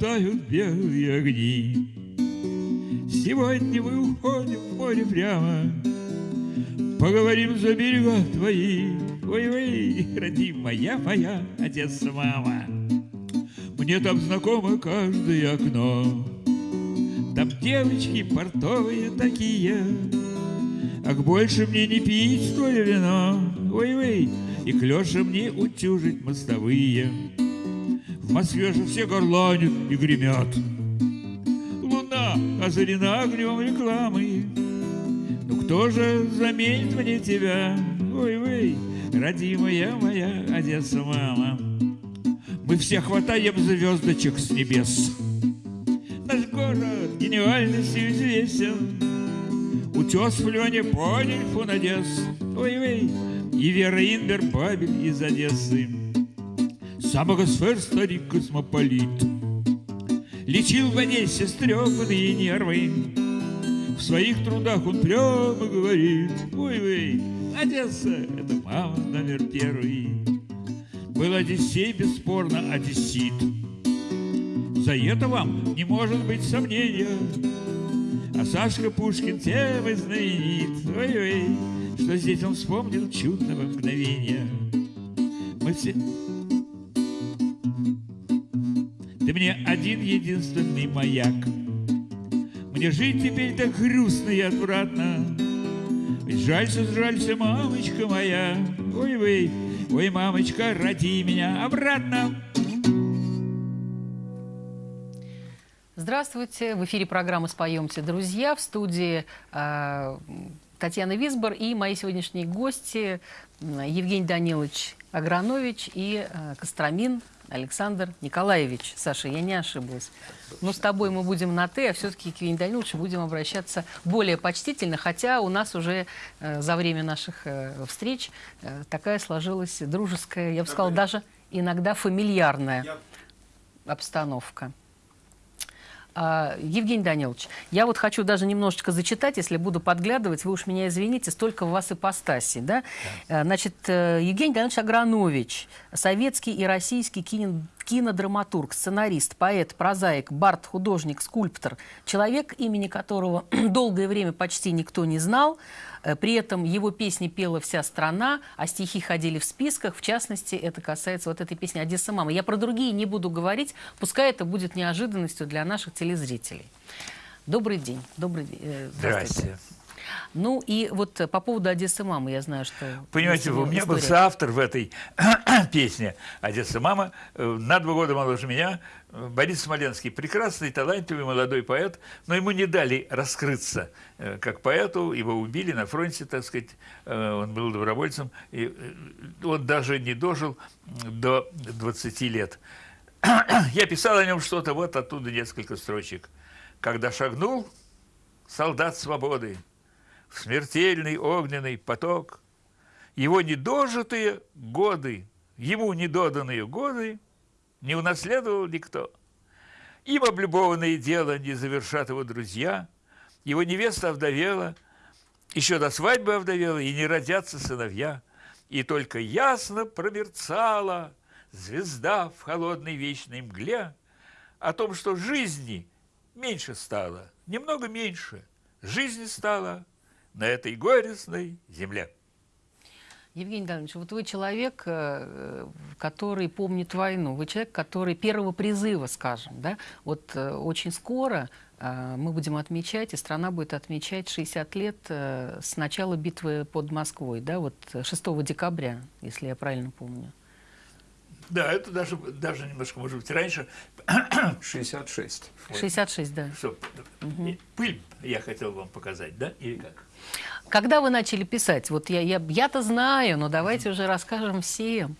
тумане тают белые огни. Сегодня мы уходим в море прямо, Поговорим за берега твои. Ой-ой, родимая моя Одесса, мама. Мне там знакомо каждое окно. Там девочки портовые такие, Ах, больше мне не пить твое вино. Ой-ой, и клёша мне утюжить мостовые. Москве же все горланят и гремят. Луна озарена огнем рекламы. Ну кто же заменит мне тебя? Ой-ой, родимая моя Одесса, мама. Мы все хватаем звездочек с небес. Наш город гениальностью известен. Утес в Лене понял фон Одесс. Ой-ой, и Вера Инбер Бабель из Одессы. Самого сфер старик космополит. Лечил в Одессе стрепанные нервы. В своих трудах он прямо говорит Ой-ой, Одесса — это мама номер первый Был Одиссей, бесспорно, одессит. За это вам не может быть сомнения. А Сашка Пушкин тем и знаменит. Ой-ой, что здесь он вспомнил чудного мгновения. Мы все ты мне один единственный маяк. Мне жить теперь так грустно и отвратно. Ведь жалься, жалься, мамочка моя. Ой, вы, ой, мамочка, роди меня обратно. Здравствуйте. В эфире программы «Споемте, друзья». В студии э, Татьяна Висбор и мои сегодняшние гости Евгений Данилович Агранович и э, Костромин Александр Николаевич. Саша, я не ошиблась. Но с тобой мы будем на «ты», а все-таки к Евгению Даниловичу будем обращаться более почтительно, хотя у нас уже э, за время наших э, встреч э, такая сложилась дружеская, я бы сказала, даже иногда фамильярная обстановка. А, Евгений Данилович, я вот хочу даже немножечко зачитать, если буду подглядывать, вы уж меня извините, столько у вас ипостасей. Да? Да. Значит, э, Евгений Данилович Агранович, советский и российский кино, кинодраматург, сценарист, поэт, прозаик, бард, художник, скульптор, человек, имени которого долгое время почти никто не знал, Э, при этом его песни пела вся страна, а стихи ходили в списках. В частности, это касается вот этой песни «Одесса, мама». Я про другие не буду говорить, пускай это будет неожиданностью для наших телезрителей. Добрый день. Добрый день. Э, здравствуйте. Здравствуйте. Ну и вот по поводу Одессы мамы, я знаю, что... Понимаете, у меня история. был соавтор в этой песне «Одесса мама». Э, на два года моложе меня Борис Смоленский. Прекрасный, талантливый молодой поэт, но ему не дали раскрыться э, как поэту. Его убили на фронте, так сказать. Э, он был добровольцем. И он даже не дожил до 20 лет. Я писал о нем что-то, вот оттуда несколько строчек. «Когда шагнул солдат свободы, в смертельный огненный поток. Его недожитые годы, ему недоданные годы не унаследовал никто. Им облюбованное дело не завершат его друзья, его невеста овдовела, еще до свадьбы овдовела, и не родятся сыновья. И только ясно промерцала звезда в холодной вечной мгле о том, что жизни меньше стало, немного меньше. Жизни стало на этой горестной земле. Евгений Данилович, вот вы человек, э, который помнит войну, вы человек, который первого призыва, скажем, да, вот э, очень скоро э, мы будем отмечать, и страна будет отмечать 60 лет с начала битвы под Москвой, да, вот 6 декабря, если я правильно помню. Да, это даже, даже немножко, может быть, раньше. 66. 66, да. Что, угу. Пыль я хотел вам показать, да, или как? Когда вы начали писать? Вот я, я, я-то знаю, но давайте уже расскажем всем.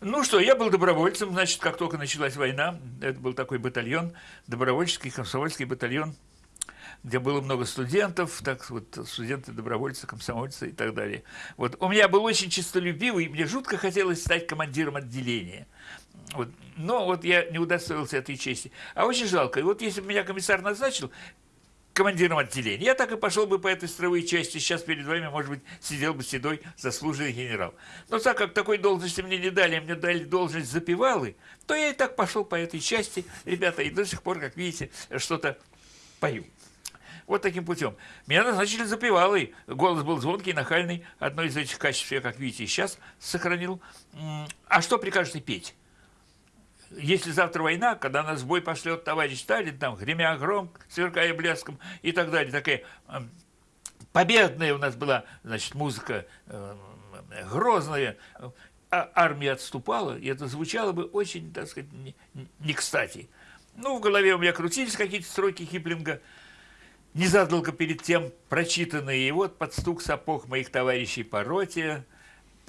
Ну что, я был добровольцем, значит, как только началась война, это был такой батальон, добровольческий комсомольский батальон, где было много студентов, так вот, студенты, добровольцы, комсомольцы и так далее. Вот у меня был очень честолюбивый, мне жутко хотелось стать командиром отделения. Вот. Но вот я не удостоился этой чести. А очень жалко. И вот если бы меня комиссар назначил, командиром отделения. Я так и пошел бы по этой строевой части. Сейчас перед вами, может быть, сидел бы седой заслуженный генерал. Но так как такой должности мне не дали, а мне дали должность запевалы, то я и так пошел по этой части, ребята, и до сих пор, как видите, что-то пою. Вот таким путем. Меня назначили запевалой. Голос был звонкий, нахальный. Одно из этих качеств я, как видите, сейчас сохранил. А что прикажете петь? Если завтра война, когда нас в бой пошлет товарищ Сталин, там, гремя гром, сверкая блеском и так далее, такая победная у нас была, значит, музыка э, грозная, а армия отступала, и это звучало бы очень, так сказать, не, не кстати. Ну, в голове у меня крутились какие-то строки Киплинга, незадолго перед тем прочитанные, и вот под стук сапог моих товарищей по роте,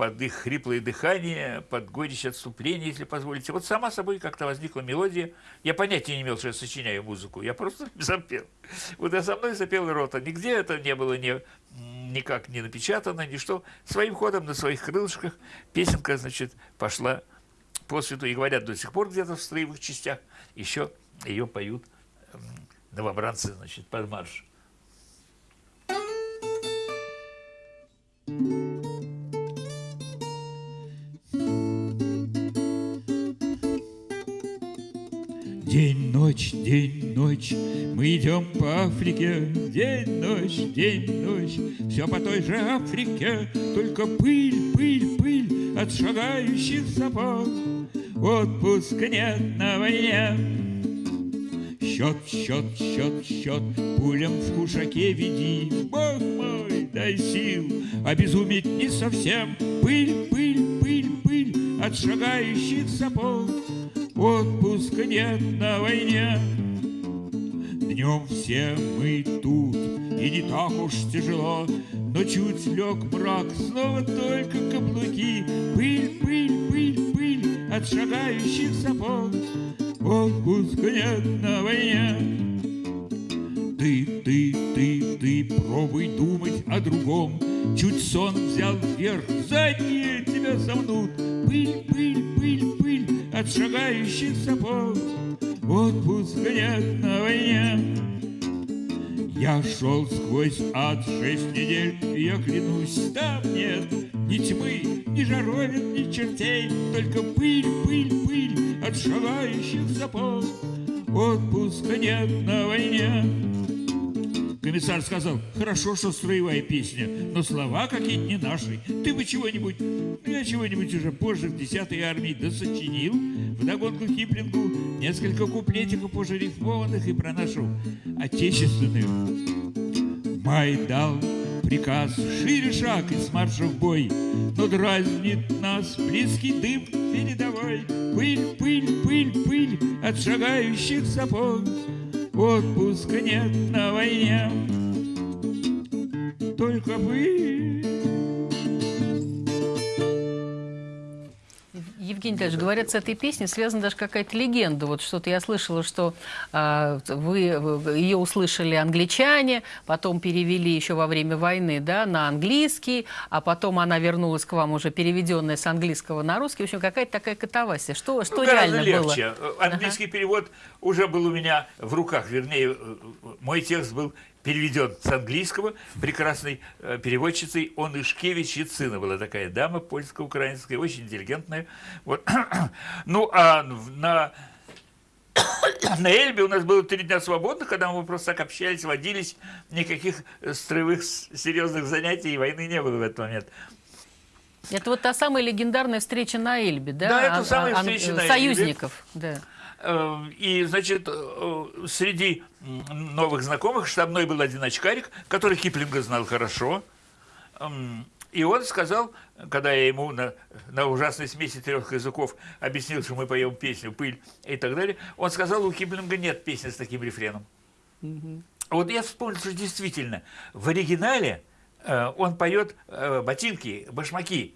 под их хриплое дыхание, под горечь отступления, если позволите. Вот сама собой как-то возникла мелодия. Я понятия не имел, что я сочиняю музыку. Я просто запел. Вот я со мной запел рота. Нигде это не было ни, никак не напечатано, ни что. Своим ходом на своих крылышках песенка, значит, пошла по свету. И говорят, до сих пор где-то в строевых частях еще ее поют новобранцы, значит, под марш. День, ночь, день, ночь, мы идем по Африке, День, ночь, день, ночь, все по той же Африке, Только пыль, пыль, пыль от шагающих сапог, Отпуска нет на войне, Счет, счет, счет, счет, пулям в кушаке веди. Бог мой, дай сил, обезуметь не совсем. Пыль, пыль, пыль, пыль от шагающих сапог. Отпуска нет на войне. Днем все мы тут, и не так уж тяжело, Но чуть лег мрак, снова только каблуки. Пыль, пыль, пыль, пыль от шагающих сапог отпуска нет на войне. Ты, ты, ты, пробуй думать о другом. Чуть сон взял вверх, задние тебя сомнут. Пыль, пыль, пыль, пыль от шагающих сапог. Отпуска нет на войне. Я шел сквозь ад шесть недель, и я клянусь, там нет ни тьмы, ни жаровин, ни чертей, только пыль, пыль, пыль от шагающих сапог. Отпуска нет на войне. Комиссар сказал, хорошо, что строевая песня, но слова какие-то не наши. Ты бы чего-нибудь, я чего-нибудь уже позже в 10-й армии досочинил, вдогонку Киплингу несколько куплетиков уже рифмованных и про нашу отечественную. Май дал приказ шире шаг из марша в бой, но дразнит нас близкий дым передовой. Пыль, пыль, пыль, пыль от шагающих сапог отпуска нет на войне. Только вы Евгений Николаевич, говорят, с этой песней связана даже какая-то легенда. Вот что-то я слышала, что э, вы ее услышали англичане, потом перевели еще во время войны да, на английский, а потом она вернулась к вам уже переведенная с английского на русский. В общем, какая-то такая катавасия. Что, что ну, реально легче. было? Английский ага. перевод уже был у меня в руках, вернее, мой текст был переведен с английского прекрасной э, переводчицей Онышкевич Яцина. Была такая дама польско-украинская, очень интеллигентная. Вот. ну, а на, на Эльбе у нас было три дня свободных, когда мы просто так общались, водились, никаких строевых серьезных занятий и войны не было в этот момент. Это вот та самая легендарная встреча на Эльбе, да? Да, это а, самая а, встреча а, на Союзников, Эльбе. да. Э, и, значит, э, среди новых знакомых штабной был один очкарик, который Киплинга знал хорошо. Эм, и он сказал, когда я ему на, на ужасной смеси трех языков объяснил, что мы поем песню «Пыль» и так далее, он сказал, у Киплинга нет песни с таким рефреном. Угу. Вот я вспомнил, что действительно, в оригинале э, он поет э, ботинки, башмаки.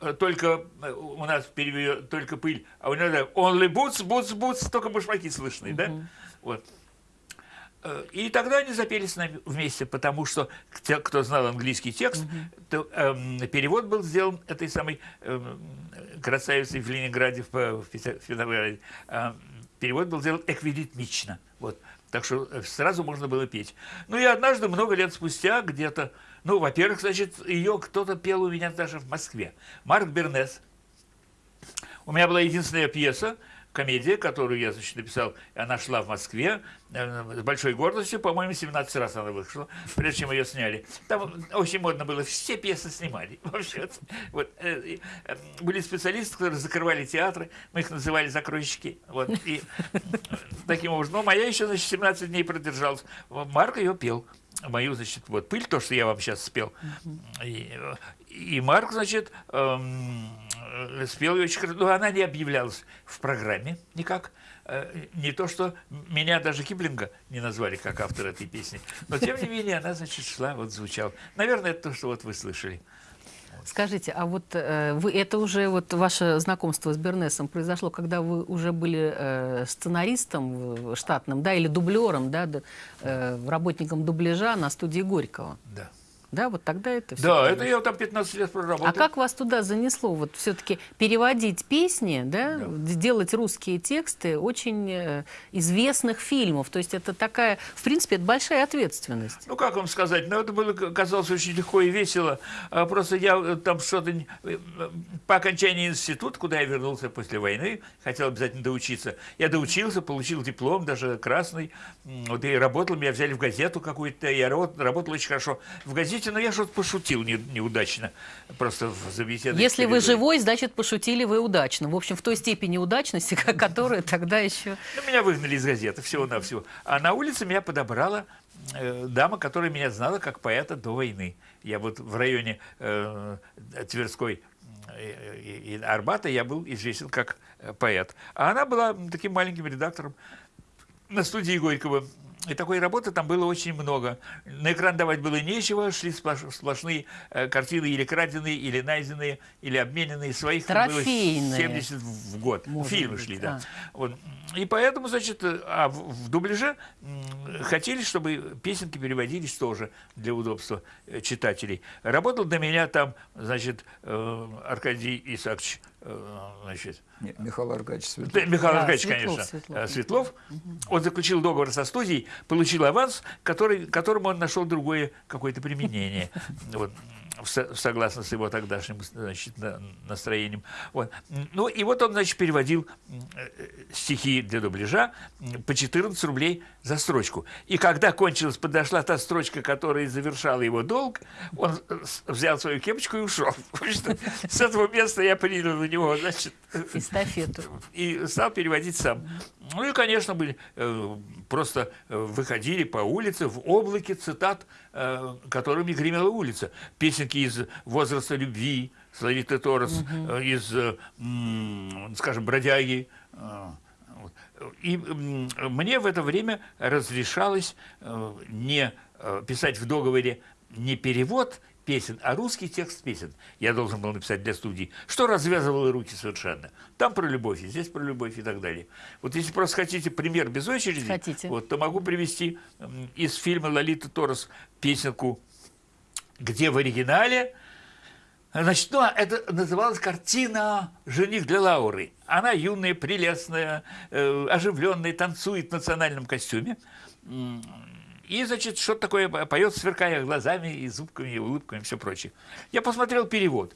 Э, Э, только э, у нас переведет только пыль, а у него only boots, boots, boots, только башмаки слышны, uh -huh. да? Вот. Э, и тогда они запели с нами вместе, потому что те, кто знал английский текст, uh -huh. то, эм, перевод был сделан этой самой эм, красавицей в Ленинграде, в, в Петрограде. Эм, перевод был сделан эквилитмично. Вот. Так что э, сразу можно было петь. Ну и однажды, много лет спустя, где-то, ну, во-первых, значит, ее кто-то пел у меня даже в Москве. Марк Бернес. У меня была единственная пьеса, комедия, которую я, значит, написал, она шла в Москве э, с большой гордостью, по-моему, 17 раз она вышла, прежде чем ее сняли. Там очень модно было, все пьесы снимали. Вообще, вот, э, э, были специалисты, которые закрывали театры, мы их называли закройщики. Вот, и таким образом. Но моя еще, значит, 17 дней продержалась. Марк ее пел мою, значит, вот пыль, то, что я вам сейчас спел. И, и Марк, значит, эм, Э, спел ее очень хорошо, но она не объявлялась в программе никак. Э, не то, что меня даже Киплинга не назвали как автор этой песни, но тем не менее она, значит, шла, вот звучала. Наверное, это то, что вот вы слышали. Скажите, а вот э, вы это уже вот ваше знакомство с Бернесом произошло, когда вы уже были э, сценаристом штатным, да, или дублером, да, э, работником дубляжа на студии Горького? Да. Да, вот тогда это все. Да, это я там 15 лет проработал. А как вас туда занесло? Вот все-таки переводить песни, да, да, делать русские тексты очень э, известных фильмов. То есть это такая, в принципе, это большая ответственность. Ну, как вам сказать, ну, это было, казалось, очень легко и весело. А просто я э, там что-то... Э, по окончании института, куда я вернулся после войны, хотел обязательно доучиться. Я доучился, получил диплом, даже красный. Вот и работал, меня взяли в газету какую-то, я работал, работал очень хорошо в газете Простите, но я что-то пошутил не, неудачно. Просто за беседой. Если вы живой, значит, пошутили вы удачно. В общем, в той степени удачности, которая тогда еще... Ну, меня выгнали из газеты, всего-навсего. А на улице меня подобрала э, дама, которая меня знала как поэта до войны. Я вот в районе э, Тверской э, и, и Арбата я был известен как э, поэт. А она была таким маленьким редактором на студии Горького и такой работы там было очень много. На экран давать было нечего, шли сплошные э, картины или краденые, или найденные, или обмененные. Своих Трофейные. было 70 в год. Может Фильмы быть, шли, да. А. Вот. И поэтому, значит, а в, в дубляже хотели, чтобы песенки переводились тоже для удобства э, читателей. Работал до меня там, значит, э, Аркадий Исаакович Э, значит, Нет, Михаил Аркадьевич Светлов. Михаил да, Аркадьевич, Светлов, конечно, Светлов. Э, Светлов. Угу. Он заключил договор со студией, получил аванс, который, которому он нашел другое какое-то применение. Вот согласно с его тогдашним значит, настроением. Вот. Ну и вот он, значит, переводил э, стихи для дубляжа по 14 рублей за строчку. И когда кончилась, подошла та строчка, которая завершала его долг, он взял свою кепочку и ушел. С этого места я принял на него, значит... Эстафету. И стал переводить сам. Ну и, конечно, были, э, просто э, выходили по улице в облаке цитат, э, которыми гремела улица. Песенки из «Возраста любви», «Славиты Торос», угу. из, скажем, «Бродяги». И мне в это время разрешалось не писать в договоре не перевод песен, а русский текст песен я должен был написать для студии, что развязывало руки совершенно. Там про любовь, и здесь про любовь и так далее. Вот если просто хотите пример без очереди, хотите. Вот, то могу привести из фильма «Лолита Торос» песенку «Где в оригинале?» Значит, ну, это называлась картина «Жених для Лауры». Она юная, прелестная, э, оживленная, танцует в национальном костюме. И, значит, что-то такое поет, сверкая глазами и зубками, и улыбками, и все прочее. Я посмотрел перевод.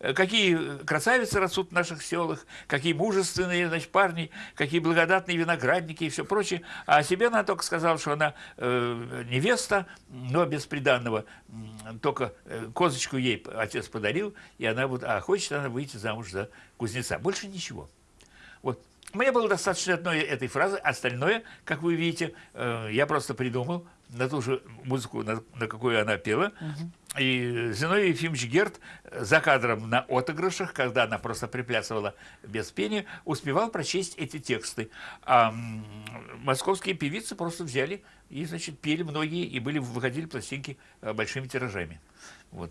Э, какие красавицы растут в наших селах, какие мужественные значит, парни, какие благодатные виноградники и все прочее. А о себе она только сказала, что она э, невеста, но без приданного. Только э, козочку ей отец подарил, и она вот, а хочет она выйти замуж за кузнеца. Больше ничего. Вот мне было достаточно одной этой фразы, остальное, как вы видите, э, я просто придумал на ту же музыку, на, на какую она пела. Угу. И Зиновий Ефимович Герт за кадром на отыгрышах, когда она просто приплясывала без пения, успевал прочесть эти тексты. А московские певицы просто взяли и, значит, пели многие, и были, выходили пластинки э, большими тиражами. Вот.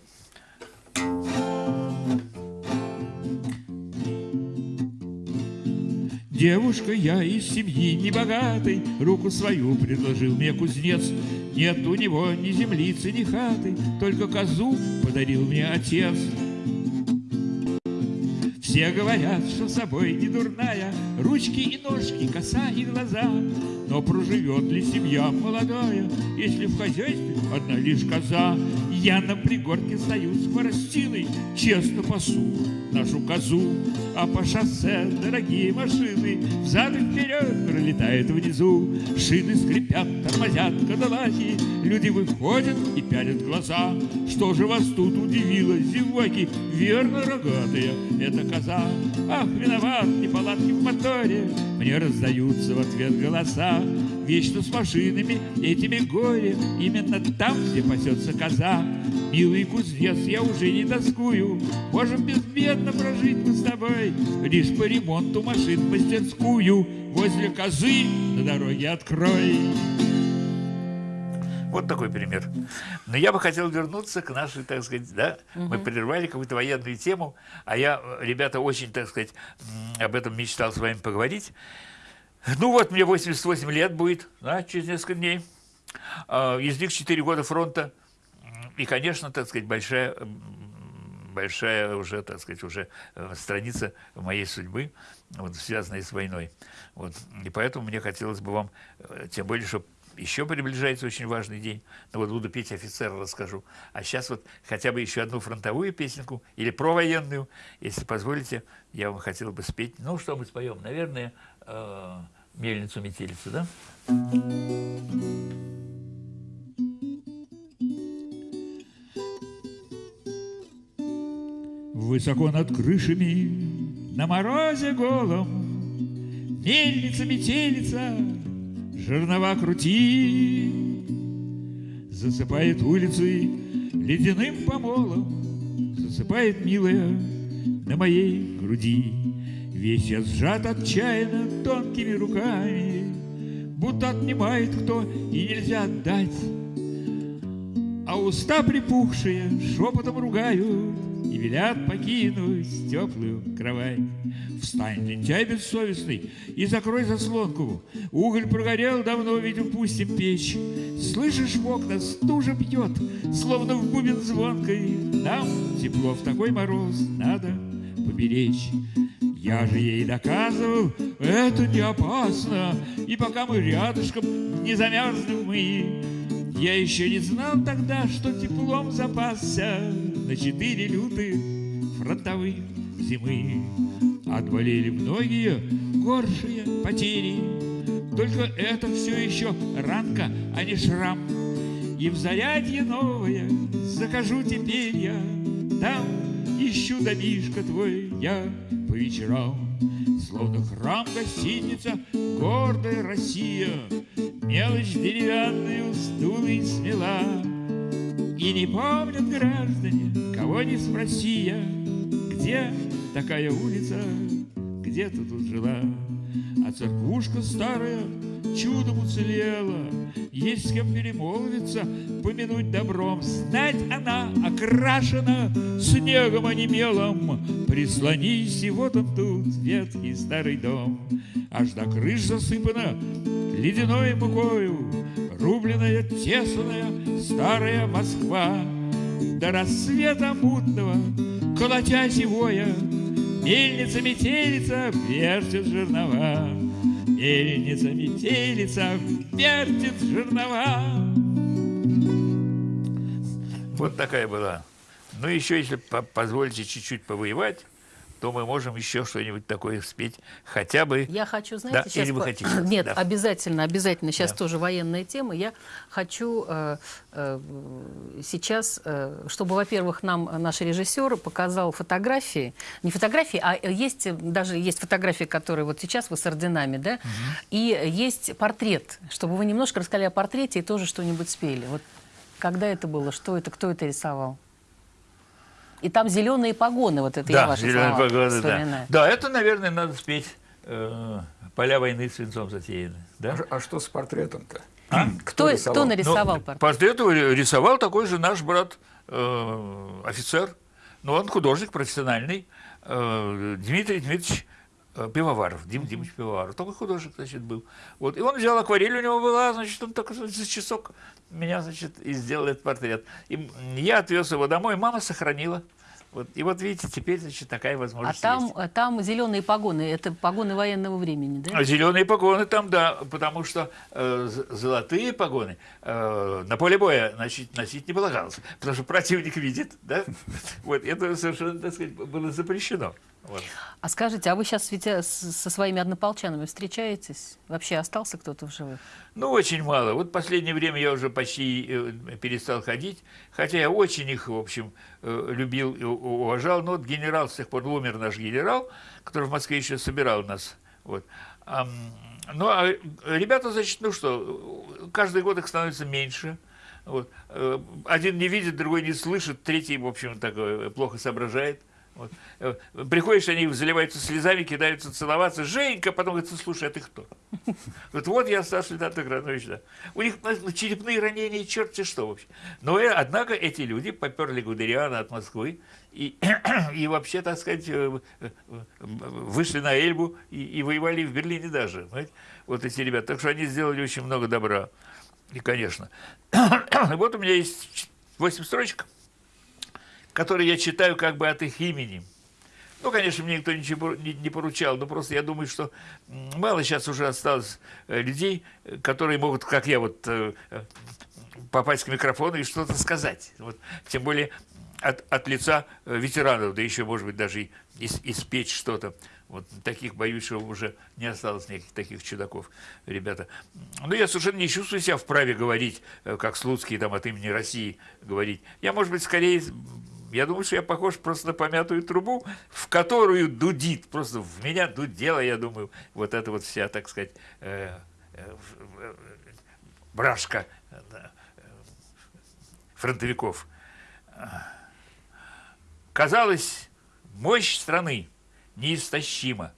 Девушка я из семьи небогатой, Руку свою предложил мне кузнец. Нет у него ни землицы, ни хаты, Только козу подарил мне отец. Все говорят, что собой не дурная, Ручки и ножки, коса и глаза. Но проживет ли семья молодая, Если в хозяйстве одна лишь коза? Я на пригорке стою с хворостиной, Честно пасу нашу козу, А по шоссе дорогие машины Взад и вперед пролетают внизу. Шины скрипят, тормозят кадалаки, Люди выходят и пялят глаза. Что же вас тут удивило, зеваки? Верно, рогатая, это коза. Ах, виноват, неполадки в моторе, Мне раздаются в ответ голоса. Вечно с машинами, этими горе, Именно там, где пасется коза. Милый кузнец, я уже не тоскую, Можем безбедно прожить мы с тобой, Лишь по ремонту машин мастерскую Возле козы на дороге открой. Вот такой пример. Но я бы хотел вернуться к нашей, так сказать, да, угу. мы прервали какую-то военную тему, а я, ребята, очень, так сказать, об этом мечтал с вами поговорить. Ну вот, мне 88 лет будет, да, через несколько дней. А, из них 4 года фронта. И, конечно, так сказать, большая, большая уже, так сказать, уже э, страница моей судьбы, вот, связанная с войной. Вот. И поэтому мне хотелось бы вам, э, тем более, что еще приближается очень важный день. Ну вот буду петь офицера, расскажу. А сейчас вот хотя бы еще одну фронтовую песенку или провоенную, если позволите, я вам хотел бы спеть. Ну, что мы споем? Наверное, э, «Мельницу-метелицу», да? Высоко над крышами, на морозе голом, Мельница, метелица, жернова крути, Засыпает улицы ледяным помолом, Засыпает, милая, на моей груди. Весь я сжат отчаянно тонкими руками, Будто отнимает кто и нельзя отдать. А уста припухшие шепотом ругают велят покинуть теплую кровать. Встань, лентяй бессовестный, и закрой заслонку. Уголь прогорел давно, ведь упустим печь. Слышишь, в окна стужа бьет, словно в бубен звонкой. Нам тепло в такой мороз надо поберечь. Я же ей доказывал, это не опасно, И пока мы рядышком не замерзнем мы, Я еще не знал тогда, что теплом запасся На четыре лютых фронтовых зимы. Отболели многие горшие потери, Только это все еще ранка, а не шрам. И в зарядье новое захожу теперь я, Там ищу домишко твой я по вечерам. Словно храм гостиница, гордая Россия, Мелочь деревянную стулой смела. И не помнят граждане, кого не спроси я, Где такая улица, где ты тут жила? А церквушка старая чудом уцелела, Есть с кем перемолвиться, помянуть добром. Знать она окрашена снегом, а не мелом. Прислонись, и вот он тут, ветхий старый дом. Аж до крыш засыпана ледяной мукою, Рубленная, тесаная старая Москва. До рассвета мутного, колотя зевоя, Мельница, метелица, вертит жернова. Мельница, метелица, вертит жернова. Вот такая была. Ну, еще, если позволите чуть-чуть повоевать, то мы можем еще что-нибудь такое спеть, хотя бы... Я хочу, знаете, да, сейчас... Или вы хотите? Нет, да. обязательно, обязательно, сейчас да. тоже военная тема. Я хочу э, э, сейчас, э, чтобы, во-первых, нам наш режиссер показал фотографии, не фотографии, а есть даже есть фотографии, которые вот сейчас вы с орденами, да, угу. и есть портрет, чтобы вы немножко рассказали о портрете и тоже что-нибудь спели. Вот когда это было, что это, кто это рисовал? И там зеленые погоны, вот это да, я ваши зеленые слова погоны, да. да, это, наверное, надо спеть э, «Поля войны свинцом затеяны». Да? А, а что с портретом-то? А? Кто, кто, кто нарисовал ну, портрет? Портрет рисовал такой же наш брат, э, офицер, но он художник профессиональный, э, Дмитрий Дмитриевич э, Пивоваров, Дим Димович Пивоваров, такой художник, значит, был. Вот, и он взял акварель, у него была, значит, он так за часок меня, значит, и сделал этот портрет. И я отвез его домой, мама сохранила. Вот, и вот видите, теперь значит, такая возможность А там, есть. А там зеленые погоны, это погоны военного времени, да? Зеленые погоны там, да, потому что э, золотые погоны э, на поле боя носить, носить не полагалось, потому что противник видит, да, вот, это совершенно, так сказать, было запрещено. Вот. А скажите, а вы сейчас ведь э, со своими однополчанами встречаетесь? Вообще остался кто-то в живых? Ну, очень мало. Вот в последнее время я уже почти э, перестал ходить, хотя я очень их, в общем, любил и уважал. Но вот генерал, с тех пор умер наш генерал, который в Москве еще собирал нас. Вот. Ну, а ребята, значит, ну что, каждый год их становится меньше. Вот. Один не видит, другой не слышит, третий, в общем, так плохо соображает. Вот. Э, приходишь, они заливаются слезами, кидаются целоваться. Женька, потом говорит, слушай, а ты кто? Вот, вот я старший лейтенант Агранович, да. У них ну, черепные ранения, черти что вообще. Но, э, однако, эти люди поперли Гудериана от Москвы и, и вообще, так сказать, э, вышли на Эльбу и, и воевали в Берлине даже. Понимаете? Вот эти ребята. Так что они сделали очень много добра. И, конечно. вот у меня есть 8 строчек которые я читаю как бы от их имени. Ну, конечно, мне никто ничего не поручал, но просто я думаю, что мало сейчас уже осталось э, людей, которые могут, как я, вот э, э, попасть к микрофону и что-то сказать. Вот, тем более от, от лица ветеранов, да еще, может быть, даже и испечь что-то. Вот таких, боюсь, что уже не осталось никаких таких чудаков, ребята. Но я совершенно не чувствую себя вправе говорить, как Слуцкий там от имени России говорить. Я, может быть, скорее я думаю, что я похож просто на помятую трубу, в которую дудит, просто в меня дудела, я думаю, вот эта вот вся, так сказать, э, э, э брашка э, фронтовиков. Казалось, мощь страны неистощима,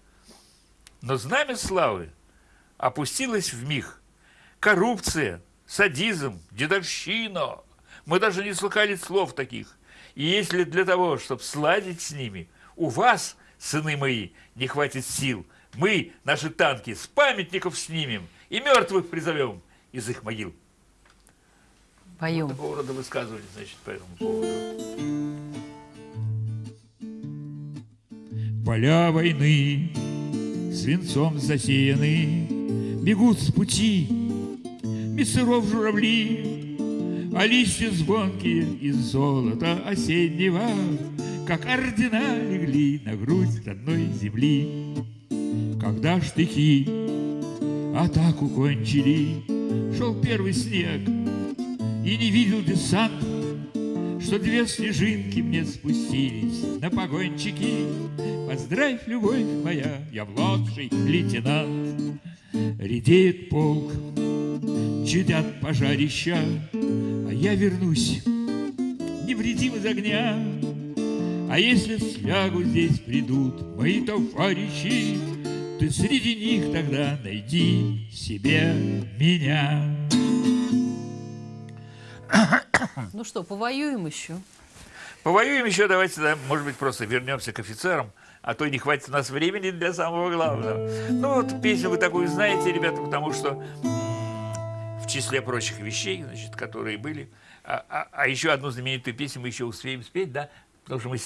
но знамя славы опустилось в миг. Коррупция, садизм, дедовщина. Мы даже не слыхали слов таких. И если для того, чтобы сладить с ними, у вас, сыны мои, не хватит сил, мы, наши танки, с памятников снимем и мертвых призовем из их могил. Поем. Вот такого рода высказывания, значит, по этому поводу. Поля войны свинцом засеяны, Бегут с пути без сыров журавли, а листья звонкие из золота осеннего, Как ордена легли на грудь родной земли. Когда штыки атаку кончили, Шел первый снег, и не видел десант, Что две снежинки мне спустились на погончики. Поздравь, любовь моя, я младший лейтенант. Редеет полк, чадят пожарища, я вернусь невредим из огня. А если слягу здесь придут мои товарищи, Ты среди них тогда найди себе меня. Ну что, повоюем еще? Повоюем еще, давайте, да, может быть, просто вернемся к офицерам, а то не хватит у нас времени для самого главного. Ну вот песню вы такую знаете, ребята, потому что числе прочих вещей, значит, которые были. А, а, а еще одну знаменитую песню мы еще успеем спеть, да, потому что мы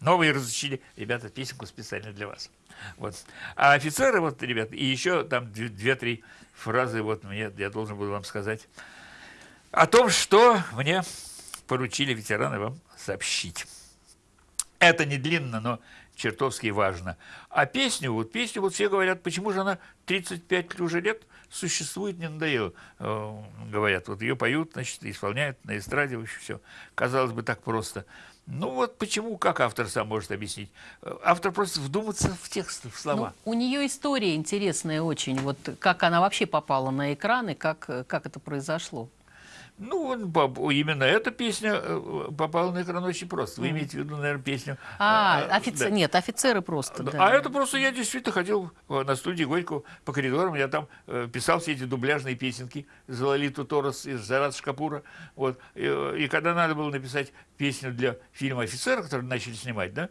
новые разучили, ребята, песенку специально для вас. Вот. А офицеры, вот, ребят, и еще там две-три фразы, вот мне, я должен был вам сказать о том, что мне поручили ветераны вам сообщить. Это не длинно, но чертовски важно. А песню, вот песню, вот все говорят, почему же она 35 уже лет существует, не надоело, э, говорят. Вот ее поют, значит, исполняют на эстраде, вообще все. Казалось бы, так просто. Ну вот почему, как автор сам может объяснить? Э, автор просто вдуматься в текст, в слова. Ну, у нее история интересная очень, вот как она вообще попала на экраны, как, как это произошло. Ну, именно эта песня э, попала на экран очень просто. Вы имеете в виду, наверное, песню... А, э, офицер... да. нет, офицеры просто, да. А это просто я действительно ходил э, на студии Горького по коридорам, я там писал все эти дубляжные песенки за Лолиту Торос из Зарат Шкапура. Вот. И, и когда надо было написать песню для фильма «Офицер», который начали снимать, да,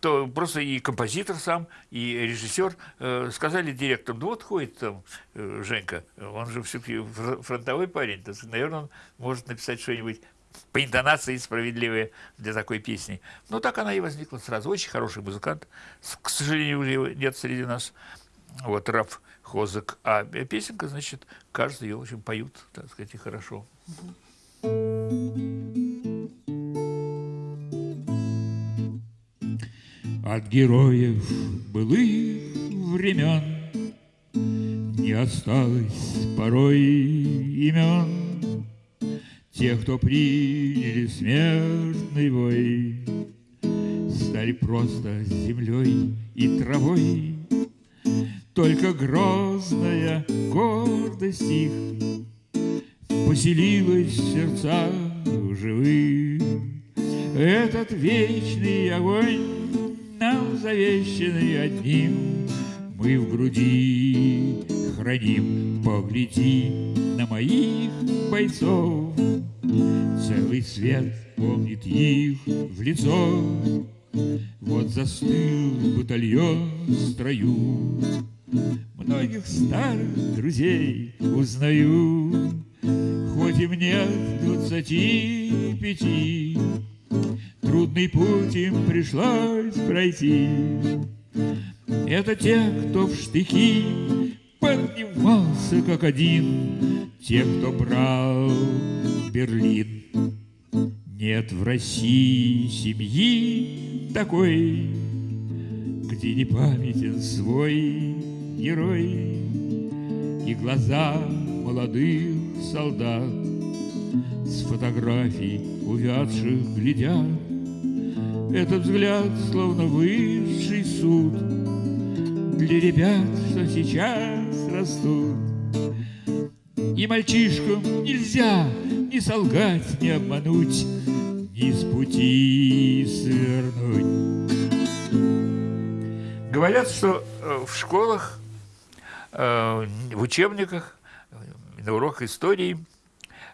то просто и композитор сам, и режиссер э, сказали директору, ну вот ходит там э, Женька, он же все-таки фронтовой парень, то, наверное, он может написать что-нибудь по интонации справедливая для такой песни. Но так она и возникла сразу. Очень хороший музыкант. К сожалению, уже нет среди нас. Вот Раф Хозак. А песенка, значит, кажется, ее очень поют, так сказать, и хорошо. От героев былых времен Не осталось порой имен. Тех, кто приняли смертный бой Стали просто землей и травой. Только грозная гордость их Поселилась в сердцах живых. Этот вечный огонь нам завещанный одним. Мы в груди храним Погляди на моих бойцов. Целый свет помнит их в лицо. Вот застыл батальон в строю. Многих старых друзей узнаю. Хоть и мне двадцати пяти Трудный путь им пришлось пройти. Это те, кто в штыки поднимался как один, Те, кто брал Берлин. Нет в России семьи такой, Где не памятен свой герой И глаза молодых солдат С фотографий увядших глядят этот взгляд словно высший суд Для ребят, что сейчас растут. И мальчишкам нельзя ни солгать, ни обмануть, Ни с пути свернуть. Говорят, что э, в школах, э, в учебниках, на уроках истории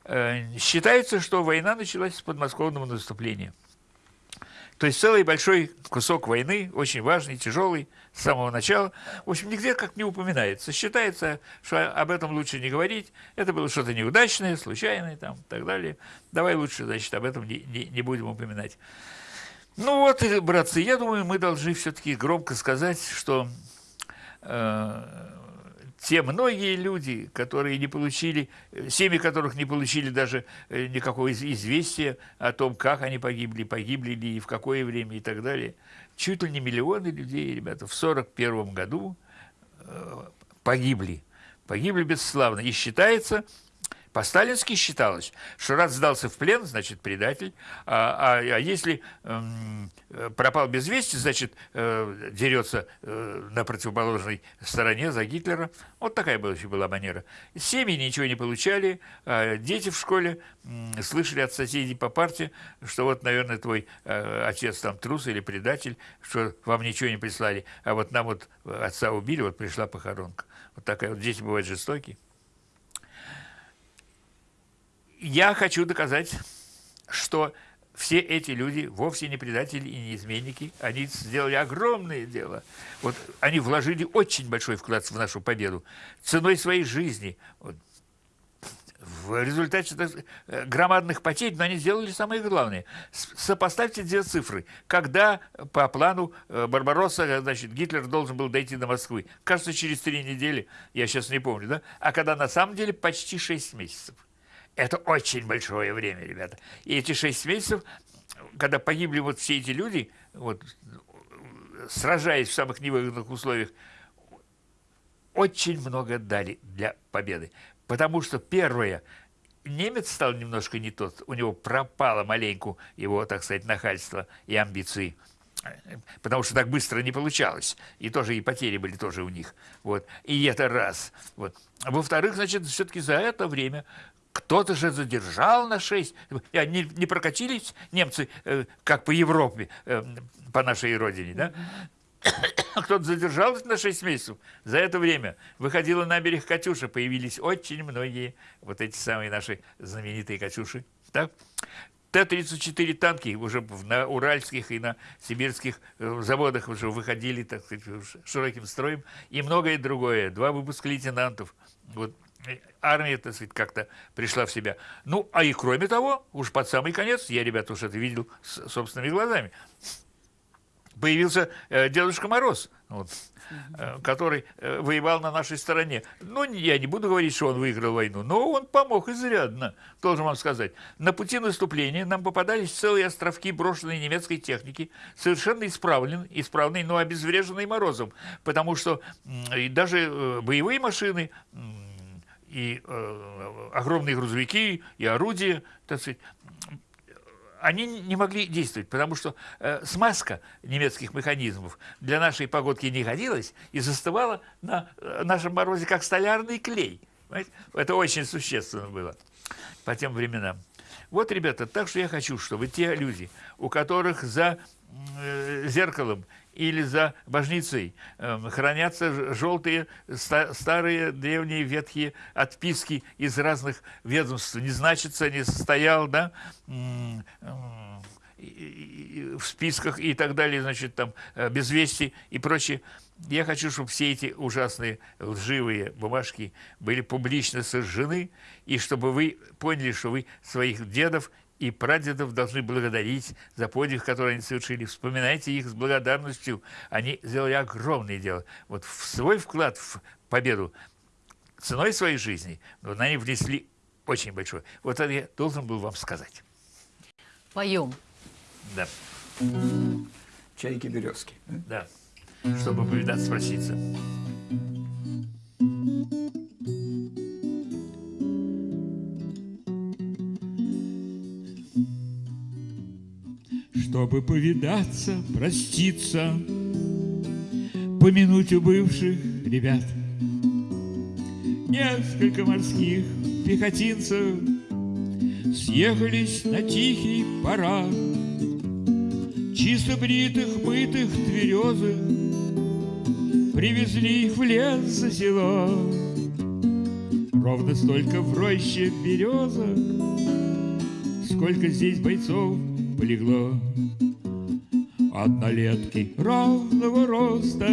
э, считается, что война началась с подмосковного наступления – то есть целый большой кусок войны, очень важный, тяжелый, с самого начала. В общем, нигде как не упоминается. Считается, что об этом лучше не говорить. Это было что-то неудачное, случайное там, и так далее. Давай лучше, значит, об этом не, не, не будем упоминать. Ну вот, братцы, я думаю, мы должны все-таки громко сказать, что э, те многие люди, которые не получили, семьи которых не получили даже э, никакого известия о том, как они погибли, погибли ли и в какое время и так далее. Чуть ли не миллионы людей, ребята, в 1941 году э, погибли. Погибли бесславно. И считается, по-сталински считалось, что раз сдался в плен, значит, предатель, а, а, а если эм, пропал без вести, значит, э, дерется э, на противоположной стороне за Гитлера. Вот такая была, была манера. Семьи ничего не получали, а дети в школе э, слышали от соседей по партии, что вот, наверное, твой э, отец там трус или предатель, что вам ничего не прислали, а вот нам вот отца убили, вот пришла похоронка. Вот такая вот дети бывают жестокие я хочу доказать, что все эти люди вовсе не предатели и не изменники. Они сделали огромное дело. Вот они вложили очень большой вклад в нашу победу ценой своей жизни. Вот. В результате э, громадных потерь, но они сделали самое главное. Сопоставьте две цифры. Когда по плану э, Барбаросса, значит, Гитлер должен был дойти до Москвы? Кажется, через три недели, я сейчас не помню, да? А когда на самом деле почти шесть месяцев. Это очень большое время, ребята. И эти шесть месяцев, когда погибли вот все эти люди, вот, сражаясь в самых невыгодных условиях, очень много дали для победы. Потому что первое, немец стал немножко не тот, у него пропало маленько его, так сказать, нахальство и амбиции потому что так быстро не получалось. И тоже и потери были тоже у них. Вот. И это раз. Вот. Во-вторых, значит, все-таки за это время кто-то же задержал на 6. Не, не прокатились немцы, э, как по Европе, э, по нашей родине, да? Кто-то задержал на 6 месяцев. За это время выходила на берег Катюша, появились очень многие вот эти самые наши знаменитые Катюши. Так? Т-34 танки уже на уральских и на сибирских э, заводах уже выходили, так сказать, широким строем. И многое другое. Два выпуска лейтенантов. Вот армия, так сказать, как-то пришла в себя. Ну, а и кроме того, уж под самый конец, я, ребята, уж это видел с собственными глазами, появился э, Дедушка Мороз, вот, э, который э, воевал на нашей стороне. Ну, я не буду говорить, что он выиграл войну, но он помог изрядно, должен вам сказать. На пути наступления нам попадались целые островки брошенной немецкой техники, совершенно исправленные, исправные, но обезвреженные Морозом, потому что э, даже э, боевые машины, и э, огромные грузовики, и орудия, так сказать, они не могли действовать, потому что э, смазка немецких механизмов для нашей погодки не годилась и застывала на э, нашем морозе как столярный клей. Понимаете? Это очень существенно было по тем временам. Вот, ребята, так что я хочу, чтобы те люди, у которых за э, зеркалом или за божницей э, хранятся желтые ста старые древние ветхие отписки из разных ведомств. Не значится, не состоял, да, в списках и так далее, значит, там, э, без вести и прочее. Я хочу, чтобы все эти ужасные лживые бумажки были публично сожжены, и чтобы вы поняли, что вы своих дедов и прадедов должны благодарить за подвиг, который они совершили. Вспоминайте их с благодарностью. Они сделали огромное дело. Вот в свой вклад в победу ценой своей жизни, вот они внесли очень большой. Вот это я должен был вам сказать. Поем. Да. Чайки-березки. Да. Чтобы повидаться, спроситься. Чтобы повидаться, проститься, помянуть у бывших ребят. Несколько морских пехотинцев съехались на тихий парад. Чисто бритых, мытых, тверезых Привезли их в лес за село. Ровно столько в роще березок, Сколько здесь бойцов полегло Однолетки ровного роста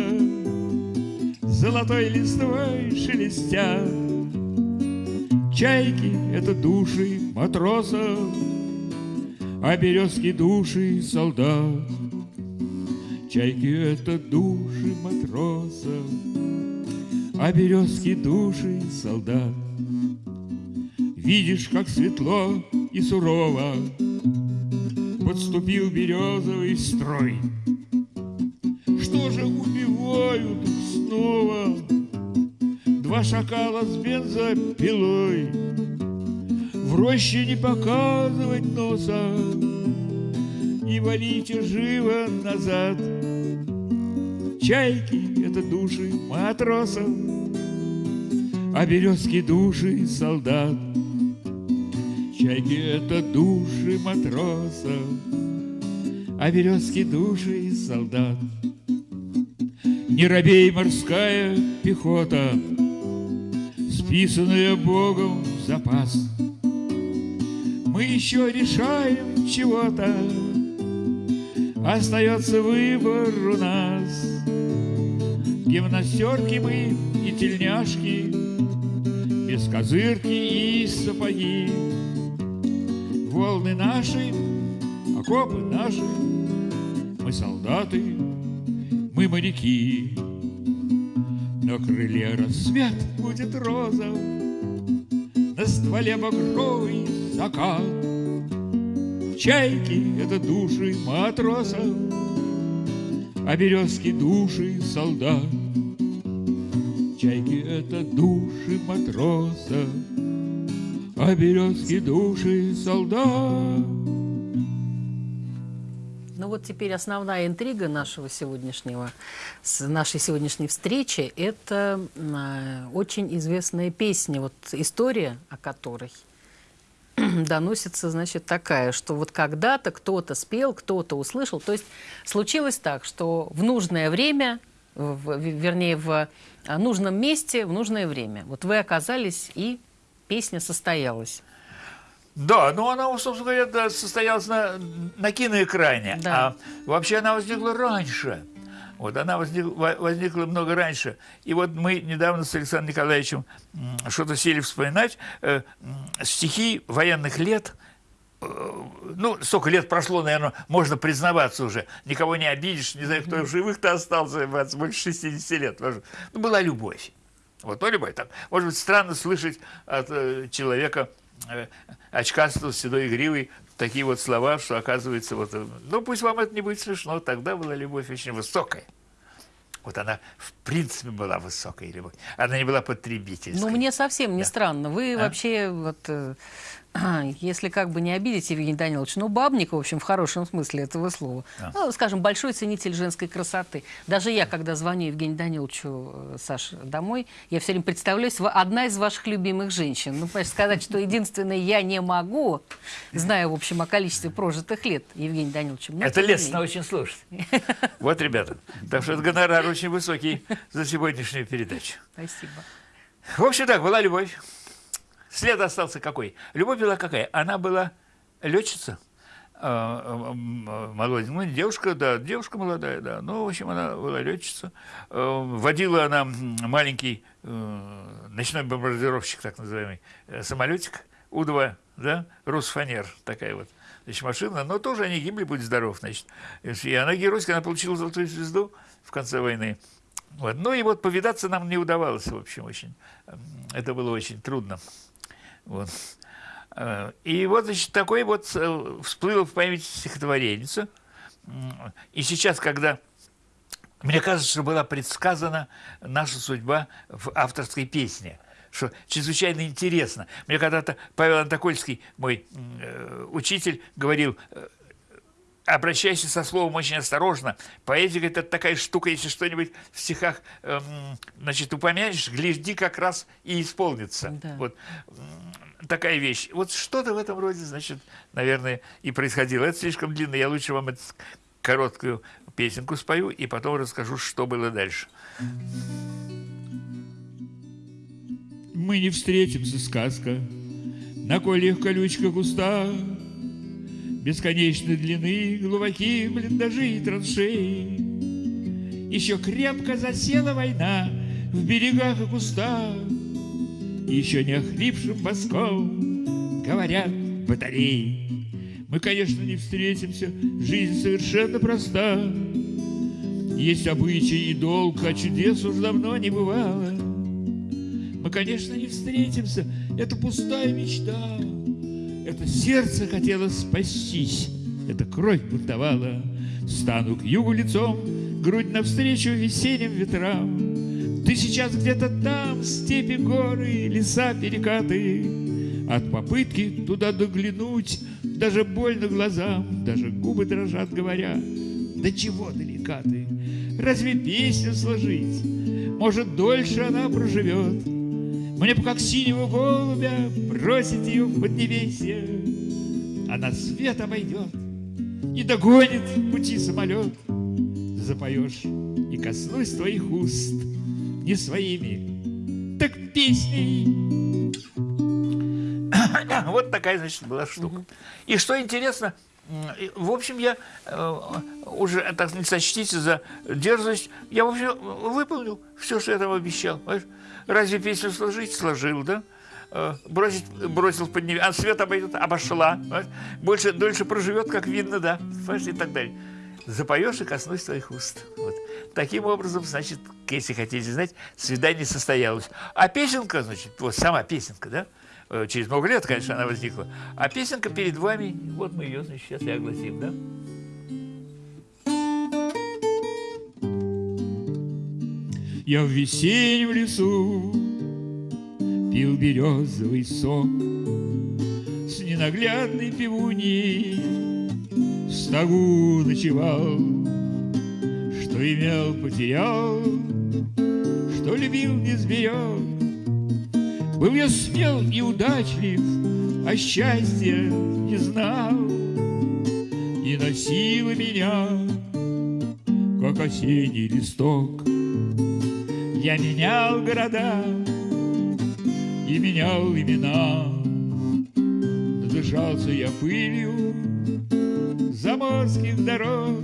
Золотой листвой шелестят Чайки — это души матросов А березки — души солдат. Чайки — это души матросов А березки — души солдат. Видишь, как светло и сурово подступил березовый строй. Что же убивают снова Два шакала с бензопилой? В роще не показывать носа, Не валите живо назад. Чайки — это души матросов, А березки — души солдат. Чайки — это души матросов, А березки — души солдат. Не робей морская пехота, Списанная Богом в запас. Мы еще решаем чего-то, Остается выбор у нас. Гимнастерки мы и тельняшки, Без козырки и сапоги волны наши, окопы наши, мы солдаты, мы моряки. На крыле рассвет будет розов, на стволе багровый закат. Чайки — это души матросов, а березки — души солдат. Чайки — это души матросов, а березки души солдат. Ну вот теперь основная интрига нашего сегодняшнего, нашей сегодняшней встречи, это э, очень известная песня, вот история о которой доносится, значит, такая, что вот когда-то кто-то спел, кто-то услышал. То есть случилось так, что в нужное время, в, вернее, в нужном месте, в нужное время, вот вы оказались и песня состоялась. Да, ну она, собственно говоря, да, состоялась на, на киноэкране. Да. А вообще она возникла раньше. Вот она возникла, возникла много раньше. И вот мы недавно с Александром Николаевичем что-то сели вспоминать. Э, стихи военных лет э, ну, столько лет прошло, наверное, можно признаваться уже. Никого не обидишь, не знаю, кто в живых-то остался, больше 60 лет. Ну, была любовь. Вот, ну, любовь. Так, может быть, странно слышать от э, человека э, очкастого, седой гривой такие вот слова, что оказывается, вот, э, ну пусть вам это не будет смешно, тогда была любовь очень высокая. Вот она, в принципе, была высокая любовь. Она не была потребительской. Ну, мне совсем не да. странно. Вы а? вообще вот э, если как бы не обидеть Евгений Данилович, ну, бабник, в общем, в хорошем смысле этого слова. А. Ну, скажем, большой ценитель женской красоты. Даже я, когда звоню Евгению Даниловичу, э, Саш, домой, я все время представляюсь, одна из ваших любимых женщин. Ну, понимаешь, сказать, что единственное я не могу, зная, в общем, о количестве прожитых лет Евгения Даниловича. Это лестно очень слушать. Вот, ребята, так что этот гонорар очень высокий за сегодняшнюю передачу. Спасибо. В общем, так, была любовь. След остался какой? Любовь была какая? Она была летчица, а, молоденькая, ну, девушка, да, девушка молодая, да, ну, в общем, она была летчица. А, водила она маленький э, ночной бомбардировщик, так называемый, э, самолетик У-2, да, Русфанер, такая вот значит, машина, но тоже они гибли, будь здоров, значит. И она геройская, она получила золотую звезду в конце войны. Вот. Ну и вот повидаться нам не удавалось, в общем, очень. Это было очень трудно. Вот. Э, и вот, значит, такой вот э, всплыло в памяти стихотворенница. И сейчас, когда мне кажется, что была предсказана наша судьба в авторской песне, что чрезвычайно интересно. Мне когда-то Павел Антокольский, мой э, учитель, говорил, обращайся со словом очень осторожно. Поэзия – это такая штука, если что-нибудь в стихах эм, значит, упомянешь, гляди, как раз и исполнится. Да. Вот такая вещь. Вот что-то в этом роде, значит, наверное, и происходило. Это слишком длинно, я лучше вам эту короткую песенку спою и потом расскажу, что было дальше. Мы не встретимся, сказка, на кольях колючка густа, Бесконечной длины глубокие блиндажи и траншеи. Еще крепко засела война в берегах и кустах, Еще не охрипшим боском говорят батареи. Мы, конечно, не встретимся, жизнь совершенно проста. Есть обычай и долг, а чудес уж давно не бывало. Мы, конечно, не встретимся, это пустая мечта. Это сердце хотело спастись, это кровь бунтовала. Стану к югу лицом, грудь навстречу весенним ветрам. Ты сейчас где-то там, степи, горы, леса, перекаты. От попытки туда доглянуть даже больно глазам, даже губы дрожат, говоря, да чего далека ты? Разве песню сложить? Может, дольше она проживет? Мне бы как синего голубя бросить ее в поднебесье. Она свет обойдет и догонит пути самолет. Запоешь и коснусь твоих уст не своими, так песней. Вот такая, значит, была штука. И что интересно, в общем, я э, уже, так не сочтите за дерзость, я, в общем, выполнил все, что я там обещал. Понимаешь? Разве песню сложить? Сложил, да? Э, бросить, бросил под нее, а свет обойдет, обошла. Больше, дольше проживет, как видно, да? И так далее. Запоешь и коснусь твоих уст. Вот. Таким образом, значит, если хотите знать, свидание состоялось. А песенка, значит, вот сама песенка, да? Э, через много лет, конечно, она возникла. А песенка перед вами, вот мы ее, значит, сейчас и огласим, да? Я в весеннем лесу пил березовый сок С ненаглядной пивуней в стогу ночевал Что имел, потерял, что любил, не сберег был я смел и удачлив, а счастья не знал. И носила меня, как осенний листок. Я менял города и менял имена. Надышался я пылью заморских дорог.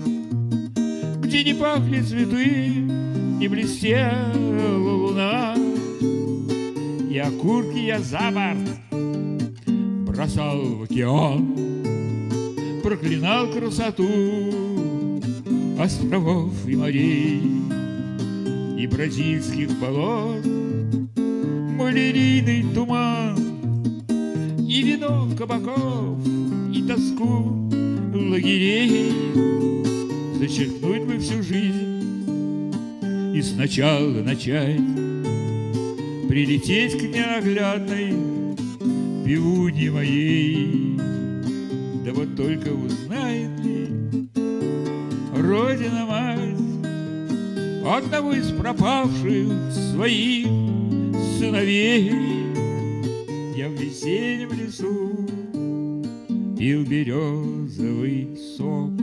где не пахли цветы, не блестела луна. И окурки я за борт бросал в океан, проклинал красоту островов и морей и бразильских болот, малярийный туман и вино кабаков и тоску лагерей. Зачеркнуть бы всю жизнь и сначала начать. Прилететь к неоглядной пивуне моей. Да вот только узнает ли Родина мать одного из пропавших своих сыновей. Я в весеннем лесу пил березовый сок.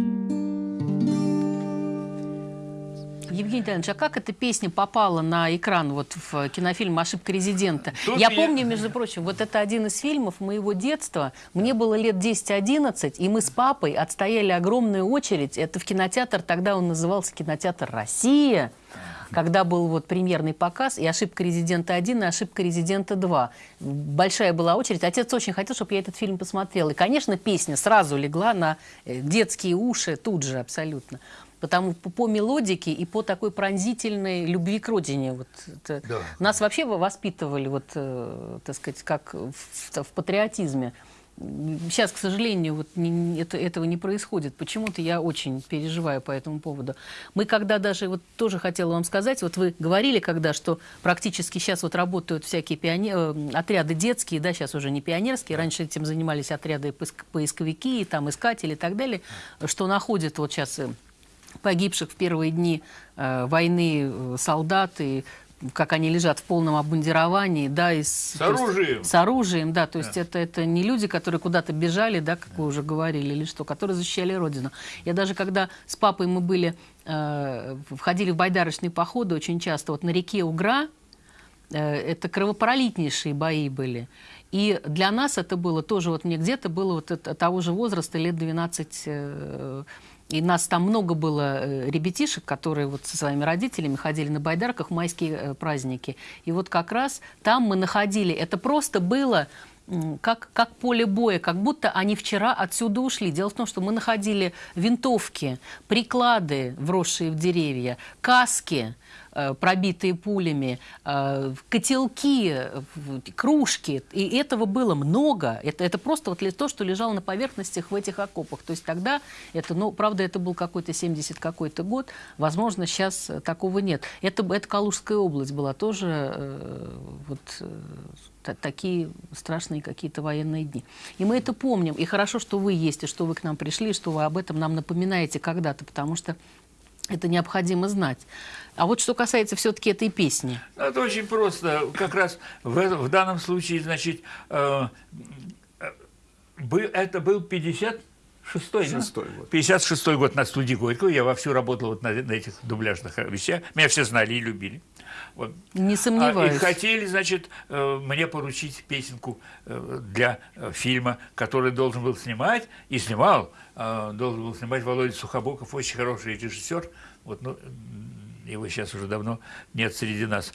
Евгений Леонидович, а как эта песня попала на экран вот в кинофильм «Ошибка резидента»? Тут Я меня... помню, между прочим, вот это один из фильмов моего детства. Мне было лет 10-11, и мы с папой отстояли огромную очередь. Это в кинотеатр, тогда он назывался кинотеатр «Россия» когда был вот премьерный показ, и «Ошибка резидента 1», и «Ошибка резидента 2». Большая была очередь. Отец очень хотел, чтобы я этот фильм посмотрела. И, конечно, песня сразу легла на э, детские уши тут же абсолютно потому по, мелодике и по такой пронзительной любви к родине. Вот, это, да. Нас вообще воспитывали, вот, э, так сказать, как в, в патриотизме. Сейчас, к сожалению, вот не, это, этого не происходит. Почему-то я очень переживаю по этому поводу. Мы когда даже, вот тоже хотела вам сказать, вот вы говорили когда, что практически сейчас вот работают всякие пионер, э, отряды детские, да, сейчас уже не пионерские, раньше этим занимались отряды поисковики, там искатели и так далее, что находят вот сейчас э, погибших в первые дни э, войны э, солдаты, как они лежат в полном обмундировании, да, и с, с оружием. Есть, с оружием, да, то есть да. это, это не люди, которые куда-то бежали, да, как вы уже говорили, или что, которые защищали Родину. Я даже когда с папой мы были, э, входили в байдарочные походы очень часто, вот на реке Угра, э, это кровопролитнейшие бои были. И для нас это было тоже, вот мне где-то было вот это, того же возраста, лет 12 э, и нас там много было э, ребятишек, которые вот со своими родителями ходили на байдарках в майские э, праздники. И вот как раз там мы находили, это просто было как, как поле боя, как будто они вчера отсюда ушли. Дело в том, что мы находили винтовки, приклады, вросшие в деревья, каски, пробитые пулями, э, котелки, кружки. И этого было много. Это, это просто вот то, что лежало на поверхностях в этих окопах. То есть тогда это, ну, правда, это был какой-то 70 какой-то год. Возможно, сейчас такого нет. Это, это Калужская область была тоже э, вот такие страшные какие-то военные дни. И мы это помним. И хорошо, что вы есть, и что вы к нам пришли, что вы об этом нам напоминаете когда-то, потому что это необходимо знать. А вот что касается все-таки этой песни. Это очень просто. Как раз в, в данном случае, значит, э, э, это был 50 Шестой, Шестой да? год. 56 год на студии Горького. Я вовсю работал вот на, на этих дубляжных вещах. Меня все знали и любили. Вот. Не сомневаюсь. А, и хотели, значит, э, мне поручить песенку э, для э, фильма, который должен был снимать, и снимал, должен был снимать Володя Сухобоков, очень хороший режиссер. Вот, ну, его сейчас уже давно нет среди нас.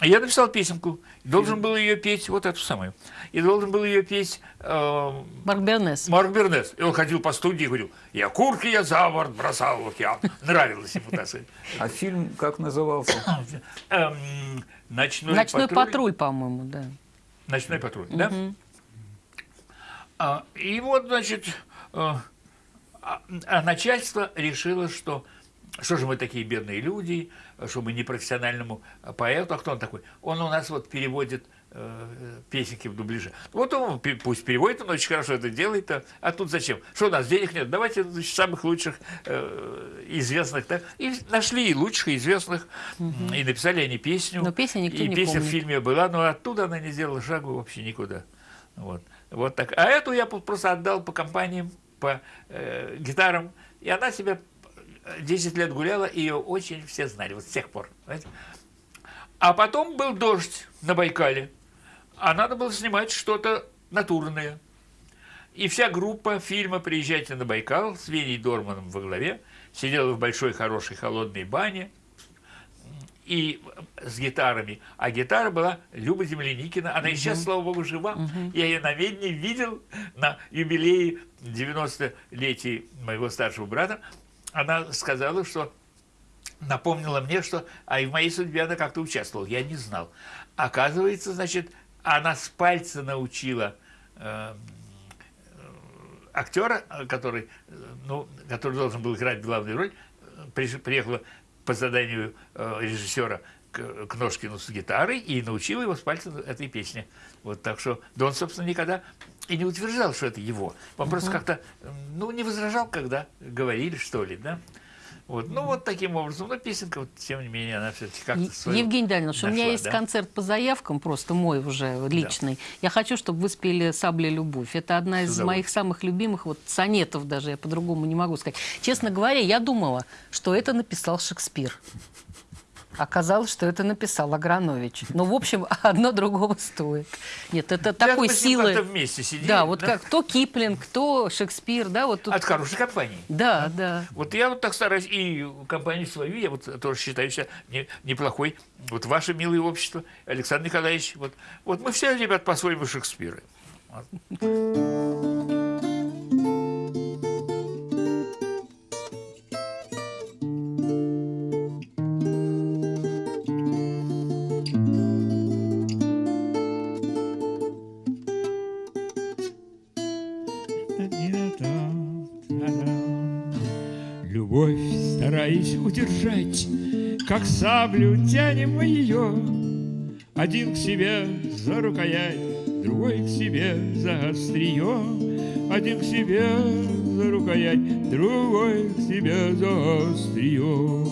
Я написал песенку, должен был ее петь, вот эту самую, и должен был ее петь... Э, Марк Бернес. Марк Бернес. И он ходил по студии и говорил, я курки, я за борт бросал в океан. Нравилось ему, так сказать. А фильм как назывался? Эм, Ночной, Ночной патруль, патруль по-моему, да. Ночной патруль, да? А, и вот, значит, э, а, а начальство решило, что что же мы такие бедные люди, что мы не профессиональному поэту, а кто он такой? Он у нас вот переводит э, песенки в дубляже. Вот он пусть переводит, он очень хорошо это делает, а, а тут зачем? Что у нас денег нет? Давайте значит, самых лучших э, известных. Так? И нашли и лучших, и известных, угу. и написали они песню. Но песня никто и не песня помнит. в фильме была, но оттуда она не сделала шагу вообще никуда. Вот. Вот так. А эту я просто отдал по компаниям, по э, гитарам, и она себя 10 лет гуляла, и ее очень все знали, вот с тех пор. Понимаете? А потом был дождь на Байкале, а надо было снимать что-то натурное. И вся группа фильма «Приезжайте на Байкал» с Веней Дорманом во главе сидела в большой, хорошей, холодной бане, и с гитарами. А гитара была Люба Земляникина. Она и сейчас, слава богу, жива. Я ее на Ведне видел на юбилее 90-летия моего старшего брата. Она сказала, что напомнила мне, что а и в моей судьбе она как-то участвовала. Я не знал. Оказывается, значит, она с пальца научила э, актера, который, ну, который должен был играть главную роль, приехала по заданию э, режиссера к, к Ножкину с гитарой и научил его с пальца этой песни. Вот так что, да он, собственно, никогда и не утверждал, что это его. Он просто как-то, ну, не возражал, когда говорили, что ли, да. Вот. Ну, вот таким образом. Но песенка, вот, тем не менее, она все-таки как-то свою Евгений Данилович, у меня есть да? концерт по заявкам, просто мой уже личный. Я хочу, чтобы вы спели «Сабля любовь». Это одна из моих самых любимых вот сонетов даже, я по-другому не могу сказать. Честно говоря, я думала, что это написал Шекспир. Оказалось, что это написал Агранович. Ну, в общем, одно другого стоит. Нет, это такой мы силы. как-то вместе сидели. Да, вот как то Киплинг, то Шекспир, да, вот тут. От хорошей компании. Да, да. Вот я вот так стараюсь, и компанию свою, я вот тоже считаю себя не- неплохой. Вот ваше милое общество, Александр Николаевич, вот, вот мы все, ребят, по-своему Шекспиры. Вот. Удержать, Как саблю тянем мы ее. Один к себе за рукоять, Другой к себе за острие. Один к себе за рукоять, Другой к себе за острие.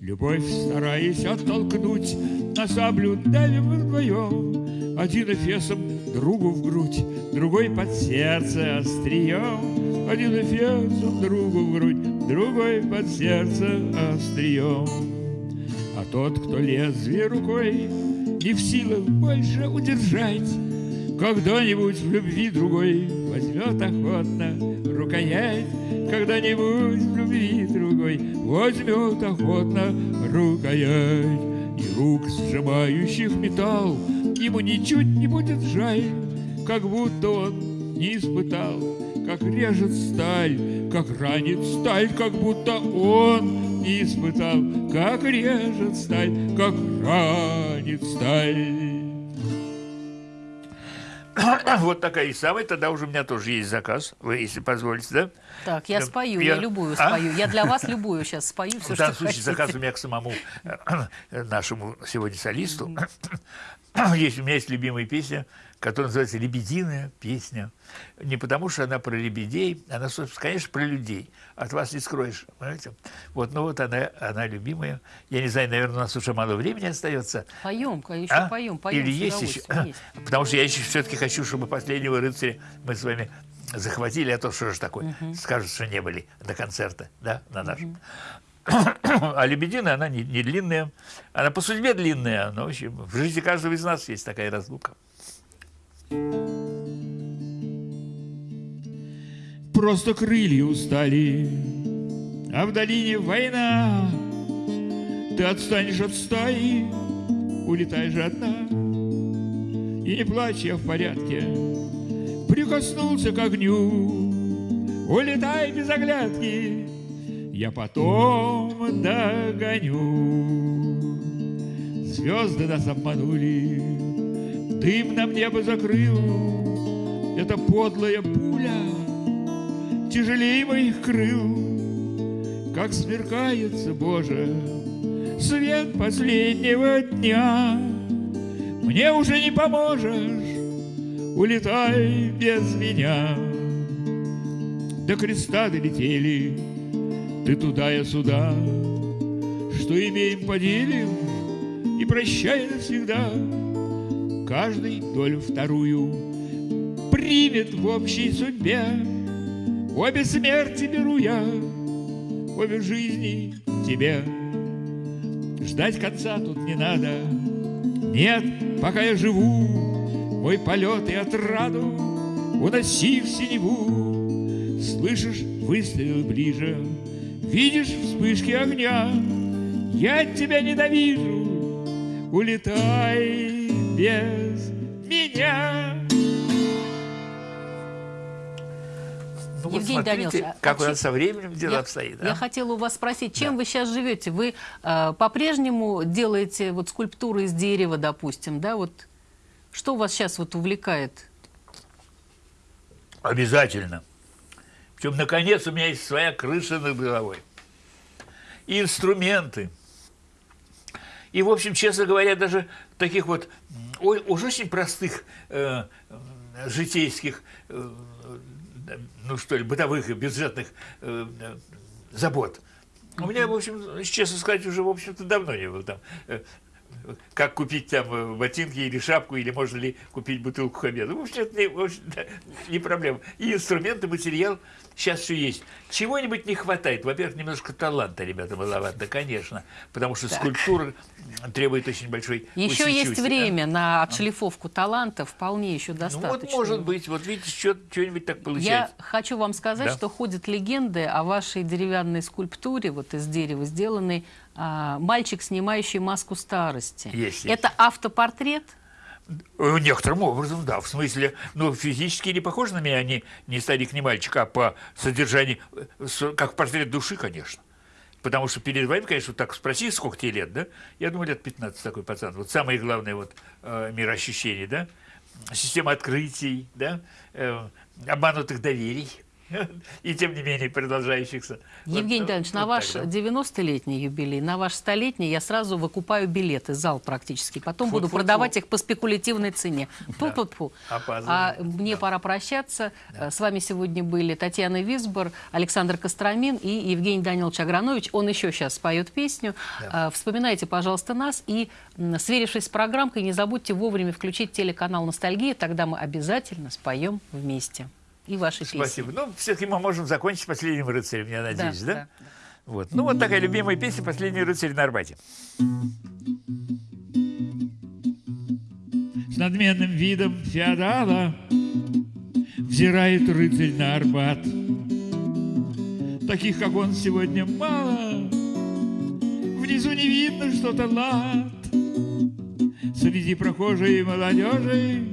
Любовь, стараясь оттолкнуть, На саблю давим вдвоем. Один эфесом другу в грудь, Другой под сердце острием. Один эфесом другу в грудь, Другой под сердце острием. А тот, кто лезвие рукой Не в силах больше удержать, Когда-нибудь в любви другой Возьмет охотно рукоять, Когда-нибудь в любви другой Возьмет охотно рукоять. И рук, сжимающих металл, Ему ничуть не будет жаль, Как будто он не испытал, Как режет сталь, как ранит сталь, Как будто он не испытал, Как режет сталь, как ранит сталь. Вот такая и самая. Тогда уже у меня тоже есть заказ, вы, если позволите, да? Так, я спою, я- я любую А? спою. Я для вас любую сейчас спою, все, В данном случае хотите. заказ у меня к самому э, нашему сегодня солисту. Есть, у меня есть любимая песня, которая называется «Лебединая песня». Не потому, что она про лебедей, она, собственно, конечно, про людей. От вас не скроешь, понимаете? Вот, ну вот она, она любимая. Я не знаю, наверное, у нас уже мало времени остается. Поем, еще А? поем, поем. Или есть еще? есть. Потому что я еще все-таки хочу, чтобы последнего рыцаря мы с вами захватили, а то что же такое? Скажут, что не были до концерта, да, на нашем. А лебедина, она не, не длинная. Она по судьбе длинная, но в, общем, в жизни каждого из нас есть такая разлука. Просто крылья устали, а в долине война. Ты отстанешь от стаи, улетаешь одна. И не плачь, я в порядке, прикоснулся к огню. Улетай без оглядки, я потом догоню. Звезды нас обманули, дым нам небо закрыл. Это подлая пуля, тяжелее моих крыл, Как смеркается, Боже, свет последнего дня. Мне уже не поможешь, улетай без меня. До креста долетели, ты туда, я сюда, Что имеем, поделим, и прощай навсегда. Каждый долю вторую примет в общей судьбе. Обе смерти беру я, обе жизни тебе. Ждать конца тут не надо. Нет, пока я живу, мой полет и отраду уноси в синеву. Слышишь, выстрел ближе, Видишь вспышки огня, я тебя ненавижу, улетай без меня. Ну, вот Евгений смотрите, Данилович, а- как а у нас со временем дело Я, обстоит. я а? хотела у вас спросить, чем вы сейчас живете? Вы э, по-прежнему делаете вот скульптуры из дерева, допустим, да? Вот что вас сейчас вот увлекает? Обязательно. Причем, наконец, у меня есть своя крыша над головой. И инструменты. И, в общем, честно говоря, даже таких вот уж очень простых э, э, житейских, э, э, ну что ли, бытовых и бюджетных э, э, забот. У меня, в общем, честно сказать, уже, в общем-то, давно не было там. Как купить там э, ботинки или шапку, или можно ли купить бутылку хабеда. В общем, это не, в общем-то, не проблема. И инструменты, материал сейчас все есть. Чего-нибудь не хватает. Во-первых, немножко таланта, ребята, маловато, конечно, потому что скульптура требует очень большой Еще есть усидчивости, да. время на отшлифовку таланта, вполне еще Ну достаточно. вот, может быть, вот видите, что- что-нибудь так Я получается. хочу вам сказать, Да. что ходят легенды о вашей деревянной скульптуре, вот из дерева сделанной, а, мальчик, снимающий маску старости. Есть, есть. Это автопортрет? Э, Некоторым образом, да. В смысле, ну, физически не похожи на меня, они не старик, не мальчик, а по содержанию, э, как портрет души, конечно. Потому что перед вами, конечно, вот так спроси, сколько тебе лет, да? Я думаю, лет 15 такой пацан. Вот самое главное вот э, мироощущение, да? Система открытий, да? Э, обманутых доверий. И тем не менее продолжающихся. Вот, Евгений Данилович, на вот ваш так, да. 90-летний юбилей, на ваш столетний я сразу выкупаю билеты, зал практически. Потом буду Фу-фу-фу. продавать их по спекулятивной цене. Фу-фу-фу. Опаздываем. А мне пора прощаться. С вами сегодня были Татьяна Висбор, Александр Костромин и Евгений Данилович Агранович. Он еще сейчас споет песню. А, Вспоминайте, пожалуйста, нас и, сверившись с программкой, не забудьте вовремя включить телеканал «Ностальгия», тогда мы обязательно споем вместе. И ваши песни. Спасибо. Ну, все-таки мы можем закончить последним рыцарем, я надеюсь, да? да. Вот. Ну, вот такая любимая песня «Последний рыцарь на Арбате». С надменным видом феодала Взирает рыцарь на Арбат. Таких, как он, сегодня мало. Внизу не видно что-то лад. Среди прохожей молодежи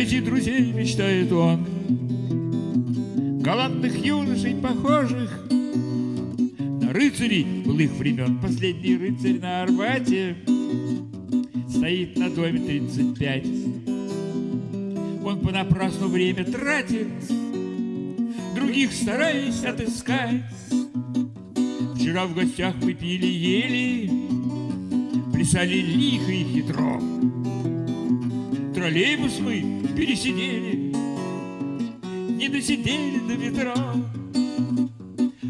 Найти друзей мечтает он. Галантных юношей, похожих На рыцарей былых времен. Последний рыцарь на Арбате Стоит на доме 35. Он понапрасну время тратит, Других стараясь отыскать. Вчера в гостях мы пили ели, Плясали лихо и хитро. Троллейбус мы пересидели, Не досидели до метро.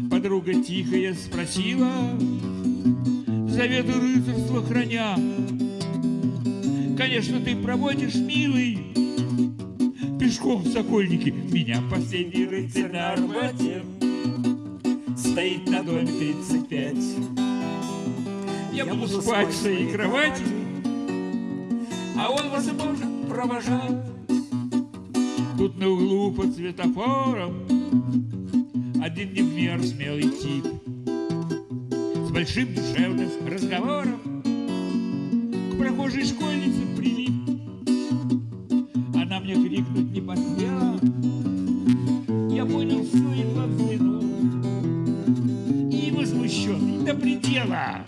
Подруга тихая спросила, Заветы рыцарства храня, Конечно, ты проводишь, милый, Пешком в Сокольники меня последний рыцарь на Арбате. Стоит на доме 35 Я буду спать в своей кровати А он вас и может провожать Тут на углу под светофором Один не в меру смелый тип С большим душевным разговором. К прохожей школьнице прилип. Она мне крикнуть не посмела. Я понял все, едва взглянул И возмущенный до предела.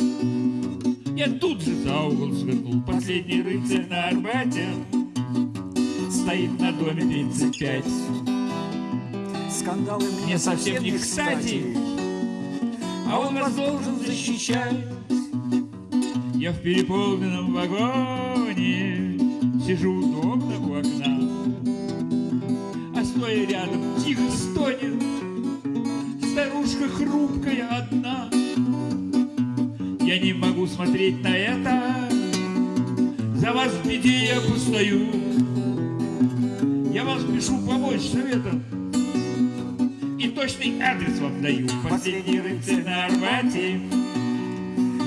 Я тут же за угол свернул. Последний рыцарь на Арбате доме 35 Скандалы Мне совсем не кстати. А он вас должен защищать. Я в переполненном вагоне Сижу удобно у окна. А стоя рядом тихо стонет. Старушка хрупкая одна. Я не могу смотреть на это. За вас в беде я постою Я вас пишу помочь советом и точный адрес вам даю. Последний рыцарь на Арбате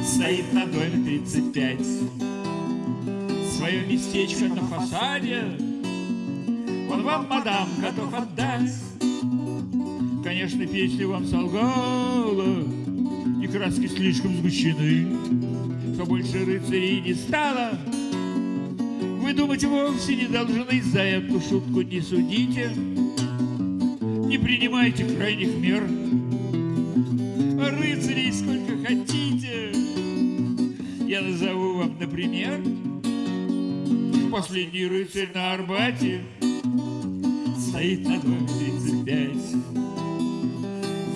стоит на доме 35. Свое местечко на фасаде он вам, мадам, готов отдать. Конечно, песня вам солгала, И краски слишком сгущены, Что больше рыцарей не стало. Вы думать вовсе не должны, За эту шутку не судите, Не принимайте крайних мер. Рыцарей сколько хотите, Я назову вам, например, Последний рыцарь на Арбате Стоит на доме 35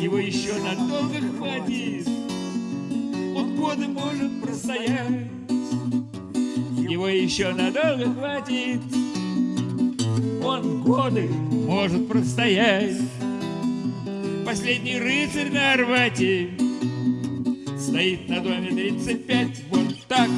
Его еще надолго хватит. Он годы может простоять Его еще надолго хватит. Он годы может простоять. Последний рыцарь на Арбате Стоит на доме 35 Вот так